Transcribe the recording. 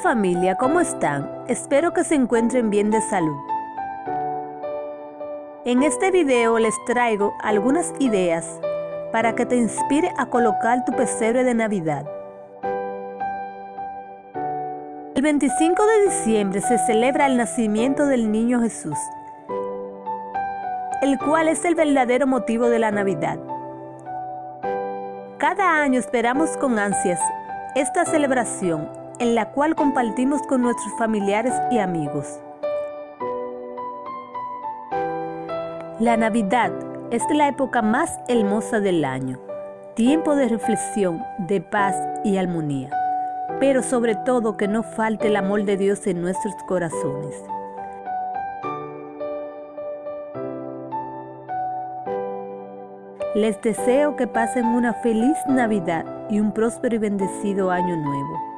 familia, ¿cómo están? Espero que se encuentren bien de salud. En este video les traigo algunas ideas para que te inspire a colocar tu pesebre de Navidad. El 25 de diciembre se celebra el nacimiento del niño Jesús, el cual es el verdadero motivo de la Navidad. Cada año esperamos con ansias esta celebración en la cual compartimos con nuestros familiares y amigos. La Navidad es la época más hermosa del año, tiempo de reflexión, de paz y armonía, pero sobre todo que no falte el amor de Dios en nuestros corazones. Les deseo que pasen una feliz Navidad y un próspero y bendecido año nuevo.